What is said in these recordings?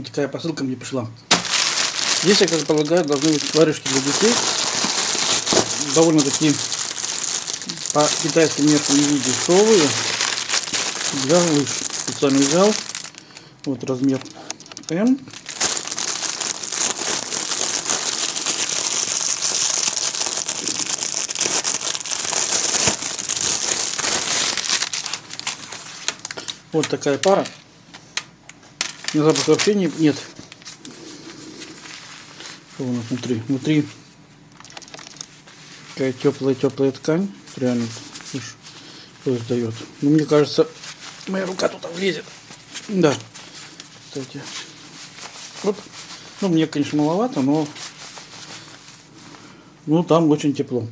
Вот такая посылка мне пришла. Здесь, я как полагаю, должны быть варежки для детей. Довольно-таки по китайским меркам не дешевые. Для лыж. Специально взял. Вот размер М. Вот такая пара. На запах вообще не, нет. Что у нас внутри? Внутри такая теплая-теплая ткань. Реально, слушай, что издает. Ну, мне кажется, моя рука туда влезет. Да. Кстати. Вот. Ну, мне, конечно, маловато, но ну, там очень тепло.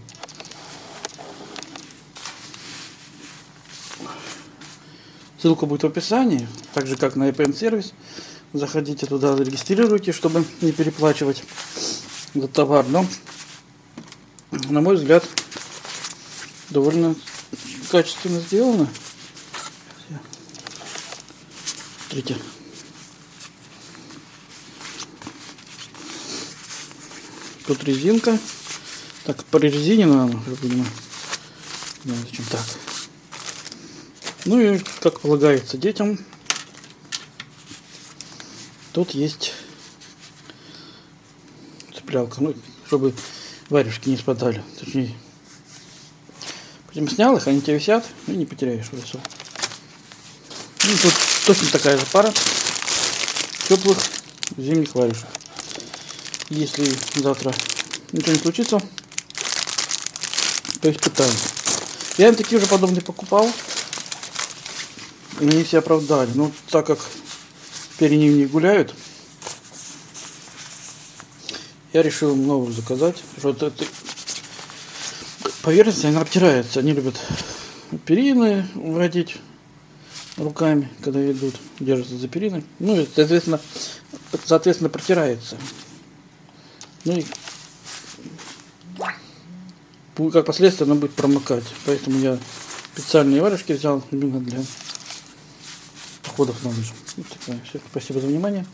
Ссылка будет в описании, так же как на EPN сервис. Заходите туда, зарегистрируйте, чтобы не переплачивать за товар. Но, на мой взгляд, довольно качественно сделано. Смотрите. Тут резинка. Так, по резине надо, видимо. Да, зачем так? Ну и, как полагается детям, тут есть цеплялка, ну, чтобы варежки не спадали. Точнее, потом снял их, они тебе висят, и не потеряешь в лесу. Ну, тут точно такая же пара теплых зимних варежек. Если завтра ничего не случится, то испытаем. Я им такие уже подобные покупал. Они все оправдали. Но так как перед не гуляют, я решил новую заказать. Это, это поверхность, она обтирается. Они любят перины вводить руками, когда идут, держатся за периной. Ну и, соответственно, соответственно, протирается. Ну и как последствие она будет промокать. Поэтому я специальные варежки взял именно для походов на лыжах. Вот такое. Все. Спасибо за внимание.